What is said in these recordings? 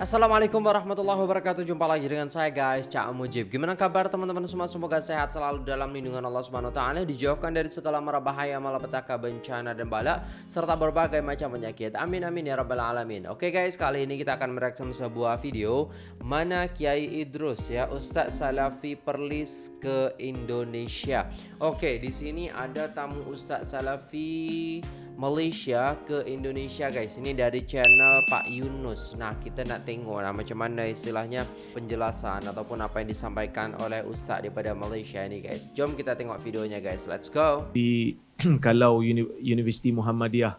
Assalamualaikum warahmatullahi wabarakatuh. Jumpa lagi dengan saya guys Cak Mujib. Gimana kabar teman-teman semua? Semoga sehat selalu dalam lindungan Allah Subhanahu Taala Dijauhkan dari segala mara bahaya Malapetaka bencana dan bala Serta berbagai macam penyakit. Amin amin ya rabbal alamin. Oke guys kali ini kita akan mereaksi sebuah video Mana Kiai Idrus ya Ustadz Salafi Perlis ke Indonesia Oke di sini ada tamu Ustadz Salafi Malaysia ke Indonesia guys. Ini dari channel Pak Yunus. Nah kita nak tengok lah macam mana istilahnya penjelasan Ataupun apa yang disampaikan oleh Ustaz daripada Malaysia ini guys. Jom kita tengok videonya guys. Let's go. Di kalau Uni Universiti Muhammadiyah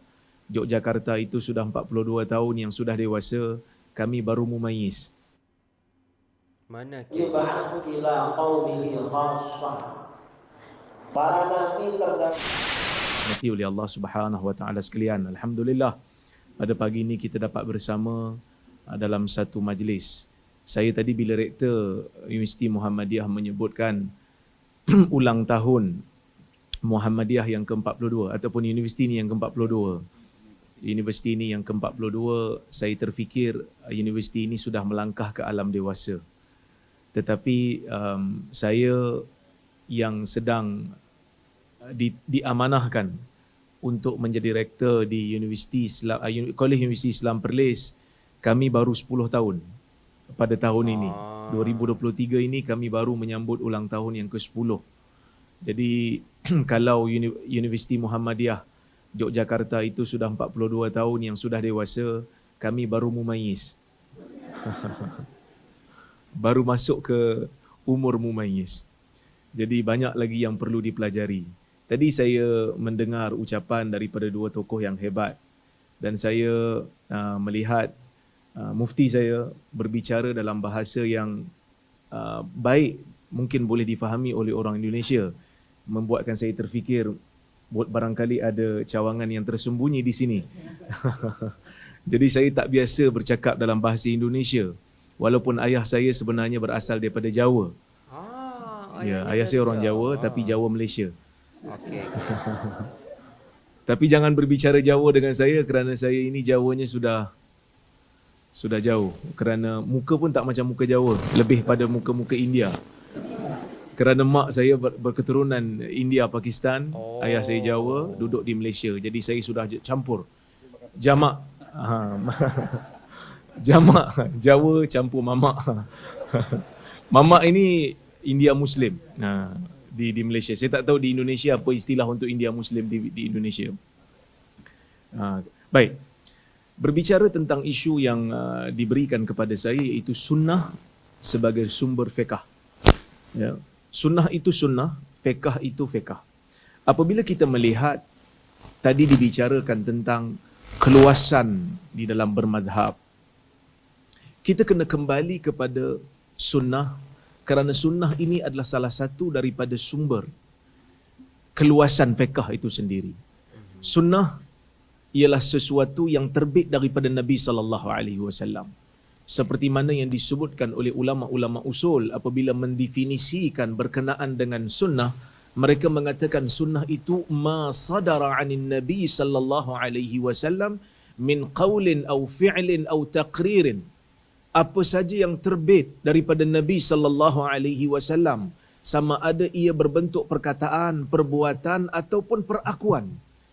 Yogyakarta itu sudah 42 tahun yang sudah dewasa Kami baru mumayyiz Mana Kiai Para nabi terdapat Nanti oleh Allah Subhanahu Wa Taala sekalian. Alhamdulillah pada pagi ini kita dapat bersama uh, dalam satu majlis. Saya tadi bila rektor Universiti Muhammadiyah menyebutkan ulang tahun Muhammadiyah yang ke-42 ataupun universiti ini yang ke-42. Universiti ini yang ke-42, saya terfikir uh, universiti ini sudah melangkah ke alam dewasa. Tetapi um, saya yang sedang di, diamanahkan untuk menjadi rektor di Universiti Islam, uh, Kolej Universiti Islam Perlis kami baru 10 tahun pada tahun ini. Ah. 2023 ini kami baru menyambut ulang tahun yang ke-10. Jadi kalau Universiti Muhammadiyah Yogyakarta itu sudah 42 tahun yang sudah dewasa, kami baru mumayyiz. baru masuk ke umur mumayyiz. Jadi banyak lagi yang perlu dipelajari. Tadi saya mendengar ucapan daripada dua tokoh yang hebat dan saya uh, melihat uh, mufti saya berbicara dalam bahasa yang uh, baik mungkin boleh difahami oleh orang Indonesia membuatkan saya terfikir barangkali ada cawangan yang tersembunyi di sini. Jadi saya tak biasa bercakap dalam bahasa Indonesia walaupun ayah saya sebenarnya berasal daripada Jawa. Ah, ya, ayah saya orang Jawa ah. tapi Jawa Malaysia. Okey. Tapi jangan berbicara Jawa dengan saya kerana saya ini Jawanya sudah sudah jauh kerana muka pun tak macam muka Jawa, lebih pada muka-muka India. Kerana mak saya berketurunan India Pakistan, oh. ayah saya Jawa, duduk di Malaysia. Jadi saya sudah campur. Jamak. Ha. Jamak Jawa campur mamak. mamak ini India Muslim. Nah, di di Malaysia. Saya tak tahu di Indonesia apa istilah untuk India Muslim di di Indonesia. Uh, baik. Berbicara tentang isu yang uh, diberikan kepada saya iaitu sunnah sebagai sumber fiqh. Ya. Sunnah itu sunnah, fiqh itu fiqh. Apabila kita melihat tadi dibicarakan tentang keluasan di dalam bermadhab, kita kena kembali kepada sunnah kerana sunnah ini adalah salah satu daripada sumber keluasan fiqh itu sendiri. Sunnah ialah sesuatu yang terbit daripada Nabi sallallahu alaihi wasallam. Seperti mana yang disebutkan oleh ulama-ulama usul apabila mendefinisikan berkenaan dengan sunnah, mereka mengatakan sunnah itu ma sadara anin Nabi sallallahu alaihi wasallam min qaulin au fi'lin au taqririn apa saja yang terbit daripada Nabi sallallahu alaihi wasallam sama ada ia berbentuk perkataan, perbuatan ataupun perakuan.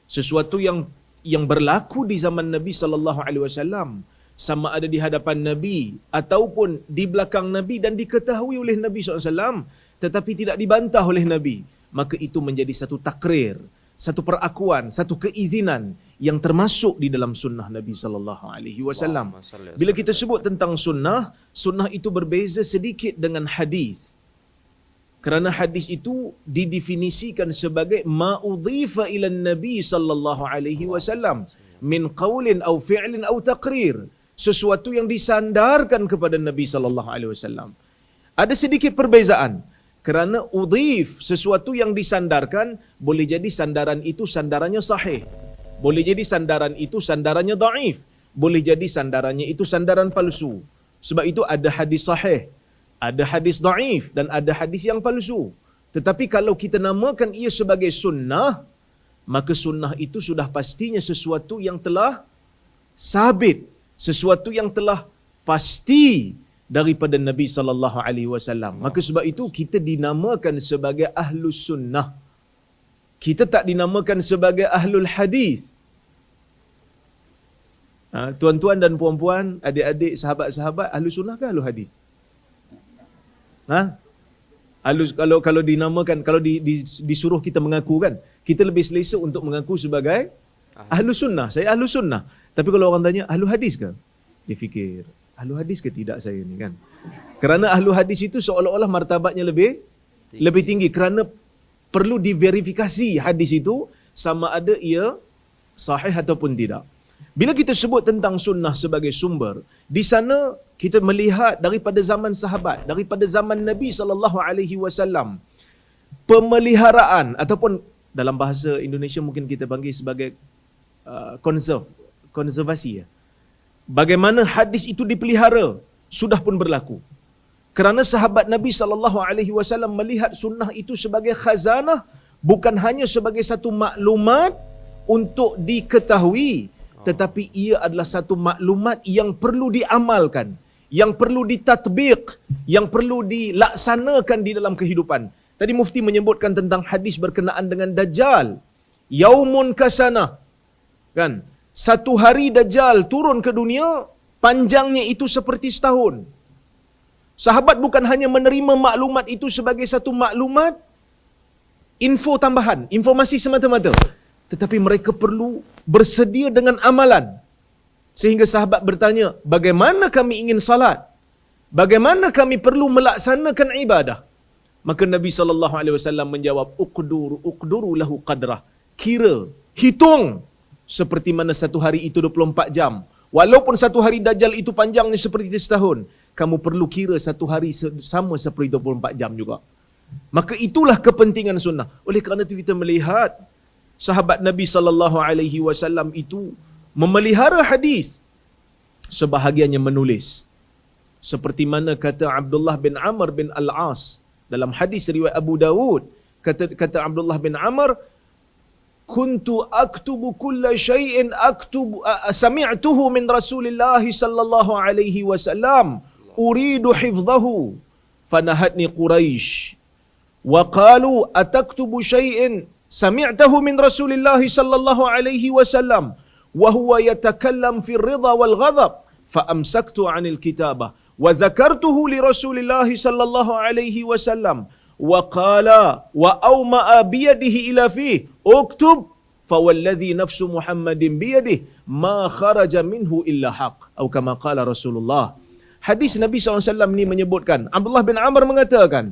Sesuatu yang yang berlaku di zaman Nabi sallallahu alaihi wasallam sama ada di hadapan Nabi ataupun di belakang Nabi dan diketahui oleh Nabi SAW tetapi tidak dibantah oleh Nabi maka itu menjadi satu takrir satu perakuan satu keizinan yang termasuk di dalam sunnah Nabi sallallahu alaihi wasallam. Bila kita sebut tentang sunnah, sunnah itu berbeza sedikit dengan hadis. Kerana hadis itu didefinisikan sebagai ma udhifa ila Nabi sallallahu alaihi wasallam min qaulin au fi'lin au taqrir. Sesuatu yang disandarkan kepada Nabi sallallahu alaihi wasallam. Ada sedikit perbezaan kerana udhif sesuatu yang disandarkan boleh jadi sandaran itu sandarannya sahih boleh jadi sandaran itu sandarannya daif. Boleh jadi sandarannya itu sandaran palsu. Sebab itu ada hadis sahih, ada hadis daif dan ada hadis yang palsu. Tetapi kalau kita namakan ia sebagai sunnah, maka sunnah itu sudah pastinya sesuatu yang telah sabit, sesuatu yang telah pasti daripada Nabi sallallahu alaihi wasallam. Maka sebab itu kita dinamakan sebagai ahlus sunnah. Kita tak dinamakan sebagai ahlul hadis. Ha, tuan-tuan dan puan-puan, adik-adik, sahabat-sahabat, ahlu sunnah ke ahlu hadis? Ha? Ahlu, kalau kalau dinamakan, kalau di, di, disuruh kita mengaku kan, kita lebih selesa untuk mengaku sebagai ahlu sunnah. Saya ahlu sunnah. Tapi kalau orang tanya, ahlu hadis ke? Dia fikir, ahlu hadis ke tidak saya ni kan? Kerana ahlu hadis itu seolah-olah martabatnya lebih tinggi. lebih tinggi. Kerana perlu diverifikasi hadis itu sama ada ia sahih ataupun tidak. Bila kita sebut tentang sunnah sebagai sumber, di sana kita melihat daripada zaman sahabat, daripada zaman Nabi sallallahu alaihi wasallam pemeliharaan ataupun dalam bahasa Indonesia mungkin kita panggil sebagai uh, conserve, konservasi ya. Bagaimana hadis itu dipelihara sudah pun berlaku. Kerana sahabat Nabi sallallahu alaihi wasallam melihat sunnah itu sebagai khazanah bukan hanya sebagai satu maklumat untuk diketahui tetapi ia adalah satu maklumat yang perlu diamalkan, yang perlu ditatbiq, yang perlu dilaksanakan di dalam kehidupan. Tadi mufti menyebutkan tentang hadis berkenaan dengan dajjal. Yaumun kasana. Kan? Satu hari dajjal turun ke dunia, panjangnya itu seperti setahun. Sahabat bukan hanya menerima maklumat itu sebagai satu maklumat info tambahan, informasi semata-mata tetapi mereka perlu bersedia dengan amalan. Sehingga sahabat bertanya, bagaimana kami ingin salat? Bagaimana kami perlu melaksanakan ibadah? Maka Nabi sallallahu alaihi wasallam menjawab, "Uqdur, uqduru lahu qadrah." Kira, hitung seperti mana satu hari itu 24 jam. Walaupun satu hari dajjal itu panjangnya seperti setahun, kamu perlu kira satu hari sama seperti 24 jam juga. Maka itulah kepentingan sunnah. Oleh kerana itu kita melihat sahabat Nabi sallallahu alaihi wasallam itu memelihara hadis sebahagiannya menulis seperti mana kata Abdullah bin Amr bin Al-As dalam hadis riwayat Abu Dawud kata kata Abdullah bin Amr kuntu aktubu kulla shay'in aktubu sami'tuhu min Rasulillah sallallahu alaihi wasallam hifdhahu fanahatni Quraisy wa qalu ataktubu shay'in سمعته من رسول الله صلى الله عليه وسلم وهو يتكلم في الرضا والغضب. فأمسكت عن الكتابة. وذكرته لرسول الله صلى الله عليه وسلم. وقال وأومأ بيده إلى فيه. اكتب. فوالذي نفس محمد بيده ما خرج منه إلا حق. أو كما قال رسول الله Hadis Nabi SAW ni menyebutkan, Abdullah bin Amr mengatakan,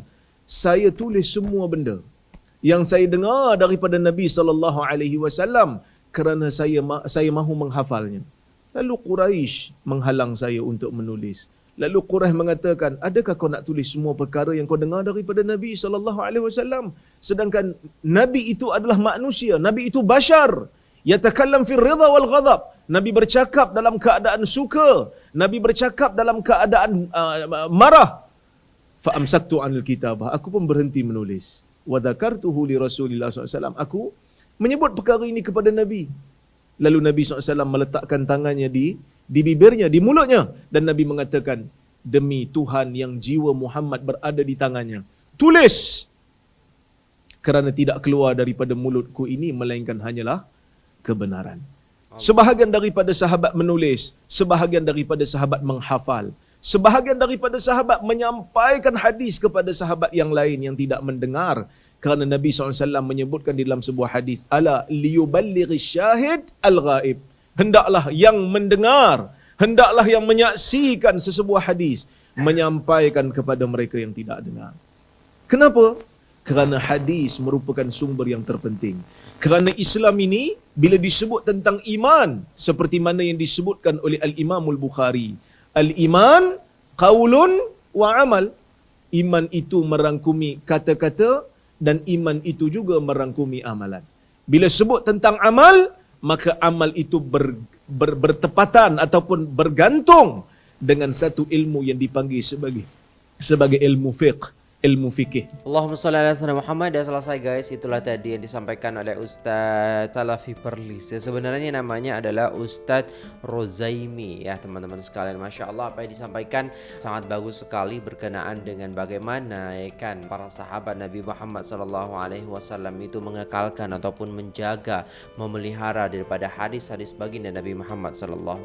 saya tulis semua benda yang saya dengar daripada Nabi sallallahu alaihi wasallam kerana saya saya mahu menghafalnya. Lalu Quraisy menghalang saya untuk menulis. Lalu Quraisy mengatakan, "Adakah kau nak tulis semua perkara yang kau dengar daripada Nabi sallallahu alaihi wasallam? Sedangkan Nabi itu adalah manusia, Nabi itu bashar. Yatakallam fi ridha wal ghadab. Nabi bercakap dalam keadaan suka, Nabi bercakap dalam keadaan uh, marah. Fa amsaktu anil kitabah. Aku pun berhenti menulis wa dzakartuhu li Rasulillah SAW. Aku menyebut perkara ini kepada Nabi. Lalu Nabi SAW meletakkan tangannya di di bibirnya, di mulutnya. Dan Nabi mengatakan, demi Tuhan yang jiwa Muhammad berada di tangannya. Tulis! Kerana tidak keluar daripada mulutku ini, melainkan hanyalah kebenaran. Sebahagian daripada sahabat menulis, sebahagian daripada sahabat menghafal. Sebahagian daripada sahabat menyampaikan hadis kepada sahabat yang lain yang tidak mendengar. Kerana Nabi SAW menyebutkan di dalam sebuah hadis, Ala liyuballighi syahid al-ghaib. Hendaklah yang mendengar, hendaklah yang menyaksikan sesebuah hadis, menyampaikan kepada mereka yang tidak dengar. Kenapa? Kerana hadis merupakan sumber yang terpenting. Kerana Islam ini, bila disebut tentang iman, seperti mana yang disebutkan oleh Al-Imamul Bukhari, Al-iman qaulun wa amal. Iman itu merangkumi kata-kata dan iman itu juga merangkumi amalan. Bila sebut tentang amal, maka amal itu ber, ber, bertepatan ataupun bergantung dengan satu ilmu yang dipanggil sebagai sebagai ilmu fiqh, ilmu fikih. Allahumma sholli ala sayyidina Muhammad. Dah selesai guys Itulah tadi yang disampaikan oleh Ustaz Salafi Perlis. Ya, Sebenarnya namanya adalah Ustaz Rozaimi. Ya teman-teman sekalian Masya Allah apa yang disampaikan sangat bagus sekali Berkenaan dengan bagaimana ya kan Para sahabat Nabi Muhammad SAW itu mengekalkan Ataupun menjaga Memelihara daripada hadis-hadis baginda Nabi Muhammad SAW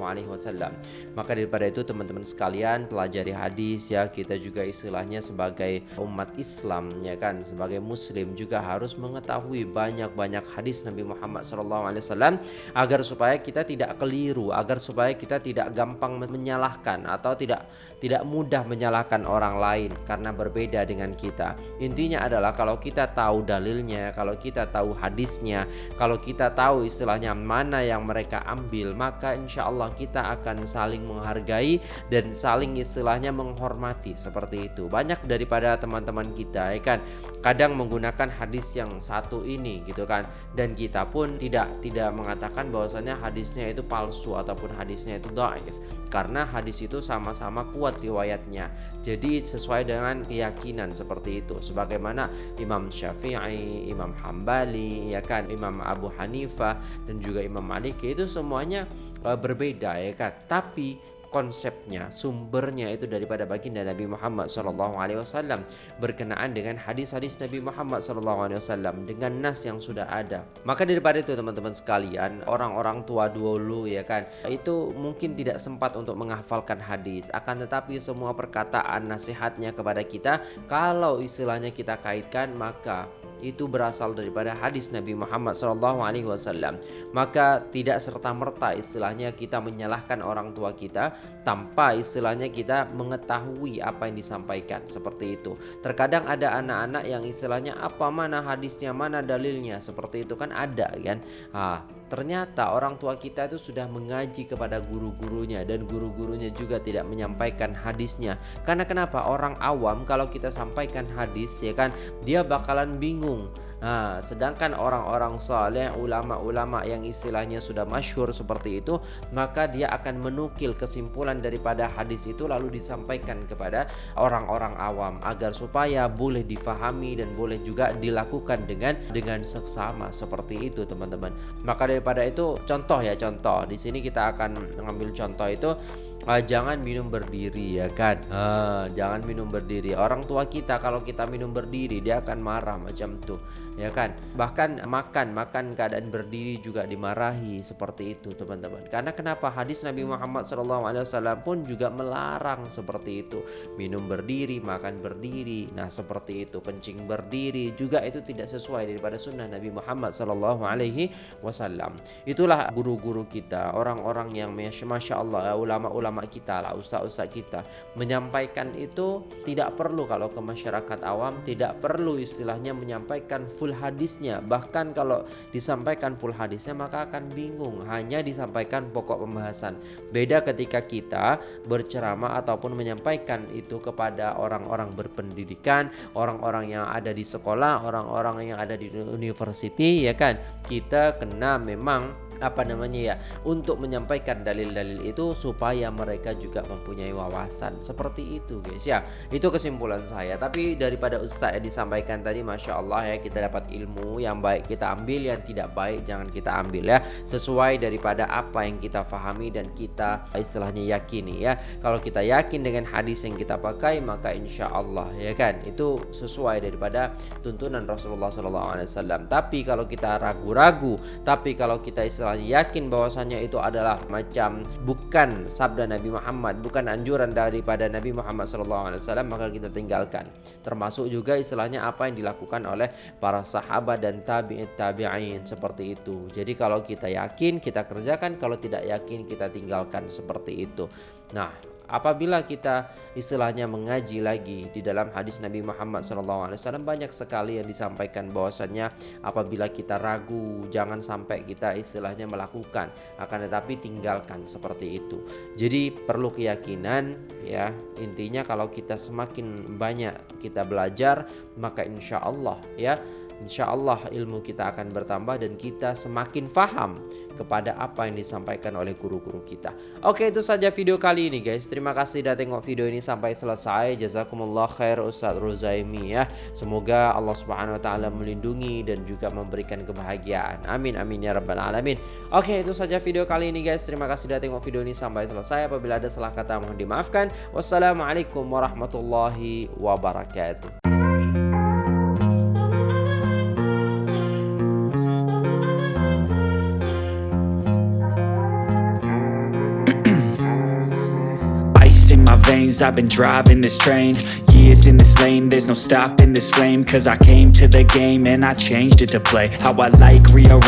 Maka daripada itu teman-teman sekalian Pelajari hadis ya. Kita juga istilahnya sebagai umat Islam ya kan? Sebagai muslim juga harus mengetahui banyak-banyak hadis Nabi Muhammad SAW agar supaya kita tidak keliru agar supaya kita tidak gampang menyalahkan atau tidak tidak mudah menyalahkan orang lain karena berbeda dengan kita. Intinya adalah kalau kita tahu dalilnya kalau kita tahu hadisnya kalau kita tahu istilahnya mana yang mereka ambil maka insya Allah kita akan saling menghargai dan saling istilahnya menghormati seperti itu. Banyak daripada teman-teman kita ya kan? Kadang menggunakan hadis yang satu ini gitu kan? Dan kita pun tidak tidak mengatakan bahwasanya hadisnya itu palsu ataupun hadisnya itu dhaif karena hadis itu sama-sama kuat riwayatnya. Jadi sesuai dengan keyakinan seperti itu. Sebagaimana Imam Syafi'i, Imam Hambali ya kan? Imam Abu Hanifah dan juga Imam Malik itu semuanya uh, berbeda ya kan? Tapi konsepnya, sumbernya itu daripada baginda Nabi Muhammad SAW berkenaan dengan hadis-hadis Nabi Muhammad SAW dengan nas yang sudah ada. Maka daripada itu teman-teman sekalian, orang-orang tua dulu ya kan, itu mungkin tidak sempat untuk menghafalkan hadis, akan tetapi semua perkataan nasihatnya kepada kita kalau istilahnya kita kaitkan maka itu berasal daripada hadis Nabi Muhammad SAW. Maka tidak serta merta istilahnya kita menyalahkan orang tua kita tanpa istilahnya kita mengetahui apa yang disampaikan seperti itu. Terkadang ada anak-anak yang istilahnya apa mana hadisnya mana dalilnya seperti itu kan ada kan. Ah, ternyata orang tua kita itu sudah mengaji kepada guru-gurunya dan guru-gurunya juga tidak menyampaikan hadisnya. Karena kenapa orang awam kalau kita sampaikan hadis ya kan dia bakalan bingung Nah, sedangkan orang-orang saleh, ulama-ulama yang istilahnya sudah masyhur seperti itu, maka dia akan menukil kesimpulan daripada hadis itu lalu disampaikan kepada orang-orang awam agar supaya boleh difahami dan boleh juga dilakukan dengan dengan seksama seperti itu, teman-teman. Maka daripada itu contoh ya contoh. Di sini kita akan mengambil contoh itu uh, jangan minum berdiri ya kan? Uh, jangan minum berdiri. Orang tua kita kalau kita minum berdiri dia akan marah macam tuh ya kan? Bahkan makan makan keadaan berdiri juga dimarahi seperti itu teman-teman. Karena kenapa? Hadis Nabi Muhammad SAW pun juga melarang seperti itu. Minum berdiri makan berdiri. Nah seperti itu. Kencing berdiri juga itu tidak sesuai daripada sunnah Nabi Muhammad SAW itulah guru-guru kita orang-orang yang masya Allah ulama-ulama ulama kita lah, ustaz-ustaz kita menyampaikan itu tidak perlu kalau ke masyarakat awam tidak perlu istilahnya menyampaikan full hadisnya. Bahkan kalau disampaikan full hadisnya maka akan bingung, hanya disampaikan pokok pembahasan. Beda ketika kita berceramah ataupun menyampaikan itu kepada orang-orang berpendidikan, orang-orang yang ada di sekolah, orang-orang yang ada di university ya kan. Kita kena memang apa namanya ya untuk menyampaikan dalil-dalil itu supaya mereka juga mempunyai wawasan. Seperti itu guys ya. Itu kesimpulan saya. Tapi daripada Ustaz yang disampaikan tadi Masya Allah ya kita dapat ilmu yang baik kita ambil yang tidak baik jangan kita ambil ya. Sesuai daripada apa yang kita fahami dan kita istilahnya yakini ya. Kalau kita yakin dengan hadis yang kita pakai maka insya Allah ya kan? Itu sesuai daripada tuntunan Rasulullah SAW tapi kalau kita ragu-ragu tapi kalau kita istilah yakin bahwasannya itu adalah macam bukan sabda Nabi Muhammad, bukan anjuran daripada Nabi Muhammad SAW, maka kita tinggalkan. Termasuk juga istilahnya apa yang dilakukan oleh para sahabat dan tabi'in tabi'in seperti itu. Jadi kalau kita yakin kita kerjakan, kalau tidak yakin kita tinggalkan seperti itu. Nah, apabila kita istilahnya mengaji lagi di dalam hadis Nabi Muhammad SAW banyak sekali yang disampaikan bahwasannya apabila kita ragu jangan sampai kita istilahnya melakukan akan tetapi tinggalkan seperti itu. Jadi perlu keyakinan ya. Intinya kalau kita semakin banyak kita belajar maka insya Allah ya insya Allah ilmu kita akan bertambah dan kita semakin faham kepada apa yang disampaikan oleh guru-guru kita. Oke, itu saja video kali ini guys. Terima kasih sudah tengok video ini sampai selesai. Jazakumullah khair Ustaz Ruzaimi ya. Semoga Allah Subhanahu wa taala melindungi dan juga memberikan kebahagiaan. Amin amin ya rabbal alamin. Oke, itu saja video kali ini guys. Terima kasih sudah tengok video ini sampai selesai. Apabila ada salah kata mohon dimaafkan. Wassalamualaikum warahmatullahi wabarakatuh. Veins, I've been driving this train. Years in this lane, there's no stopping this flame. Cause I came to the game and I changed it to play. How I like, rearrange